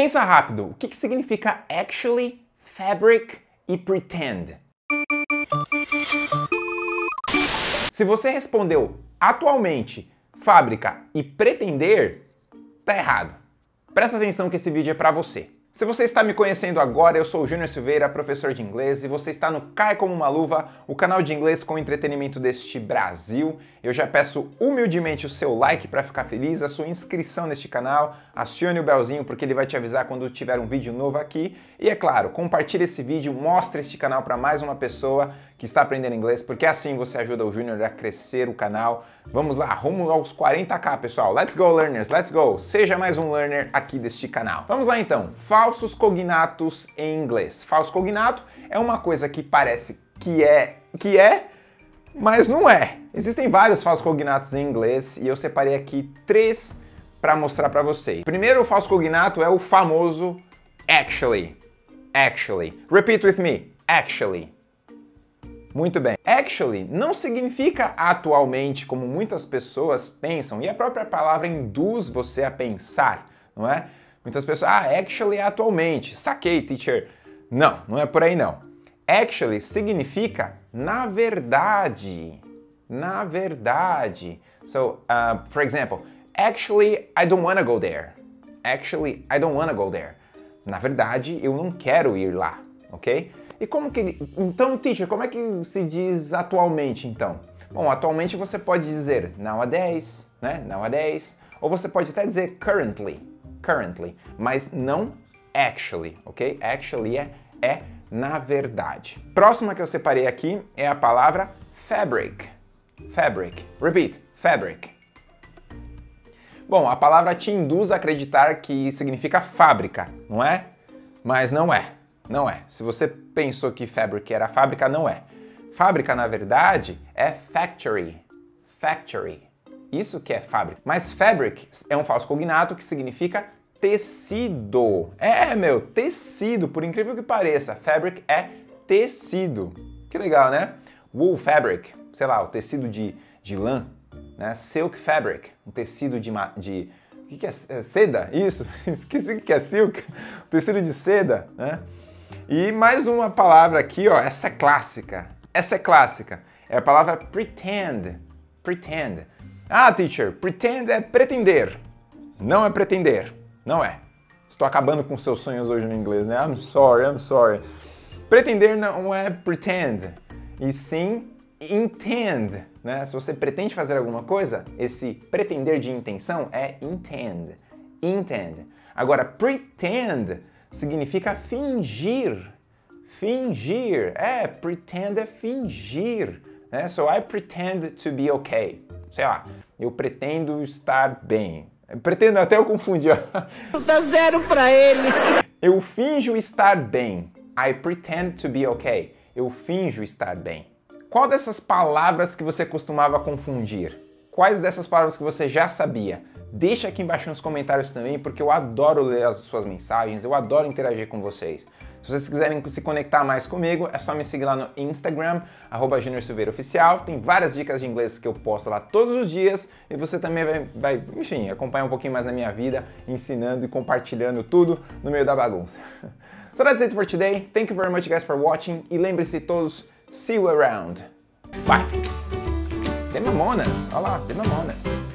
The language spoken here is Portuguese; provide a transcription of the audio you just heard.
Pensa rápido, o que, que significa actually, fabric e pretend? Se você respondeu atualmente, fábrica e pretender, tá errado. Presta atenção que esse vídeo é para você. Se você está me conhecendo agora, eu sou o Júnior Silveira, professor de inglês, e você está no Cai Como Uma Luva, o canal de inglês com entretenimento deste Brasil. Eu já peço humildemente o seu like para ficar feliz, a sua inscrição neste canal, acione o belzinho porque ele vai te avisar quando tiver um vídeo novo aqui. E é claro, compartilhe esse vídeo, mostre este canal para mais uma pessoa que está aprendendo inglês, porque assim você ajuda o Júnior a crescer o canal. Vamos lá, rumo aos 40k, pessoal. Let's go, learners, let's go! Seja mais um learner aqui deste canal. Vamos lá então, falsos cognatos em inglês. Falso cognato é uma coisa que parece que é, que é, mas não é. Existem vários falsos cognatos em inglês e eu separei aqui três para mostrar para vocês. Primeiro, o falso cognato é o famoso actually. Actually. Repeat with me. Actually. Muito bem. Actually não significa atualmente, como muitas pessoas pensam, e a própria palavra induz você a pensar, não é? Muitas pessoas, ah, actually é atualmente. Saquei, teacher. Não, não é por aí não. Actually significa na verdade. Na verdade. So, uh, for example, actually I don't wanna go there. Actually I don't wanna go there. Na verdade, eu não quero ir lá, ok? E como que. Então, teacher, como é que se diz atualmente, então? Bom, atualmente você pode dizer nowadays, né? Nowadays. Ou você pode até dizer currently, currently. Mas não actually, ok? Actually é, é na verdade. Próxima que eu separei aqui é a palavra fabric. Fabric. Repeat. Fabric. Bom, a palavra te induz a acreditar que significa fábrica, não é? Mas não é. Não é. Se você pensou que fabric era fábrica, não é. Fábrica, na verdade, é factory. Factory. Isso que é fábrica. Mas fabric é um falso cognato que significa tecido. É, meu, tecido, por incrível que pareça. Fabric é tecido. Que legal, né? Wool fabric, sei lá, o tecido de, de lã. Né? Silk fabric, um tecido de, de o que, que é, é seda? Isso, esqueci o que é silk, tecido de seda, né? E mais uma palavra aqui, ó, essa é clássica. Essa é clássica. É a palavra pretend. Pretend. Ah, teacher, pretend é pretender. Não é pretender. Não é. Estou acabando com seus sonhos hoje no inglês, né? I'm sorry, I'm sorry. Pretender não é pretend, e sim intend, né? Se você pretende fazer alguma coisa, esse pretender de intenção é intend. Intend. Agora, pretend significa fingir. Fingir. É, pretend é fingir. Né? So I pretend to be okay. Sei lá, eu pretendo estar bem. Pretendo até eu confundir. Dá zero pra ele. Eu finjo estar bem. I pretend to be okay. Eu finjo estar bem. Qual dessas palavras que você costumava confundir? Quais dessas palavras que você já sabia? Deixa aqui embaixo nos comentários também, porque eu adoro ler as suas mensagens, eu adoro interagir com vocês. Se vocês quiserem se conectar mais comigo, é só me seguir lá no Instagram, arroba Oficial. Tem várias dicas de inglês que eu posto lá todos os dias e você também vai, vai, enfim, acompanhar um pouquinho mais na minha vida, ensinando e compartilhando tudo no meio da bagunça. So that's it for today. Thank you very much guys for watching e lembre-se todos, see you around. Bye! The Mamonas, olha lá, The Mamonas.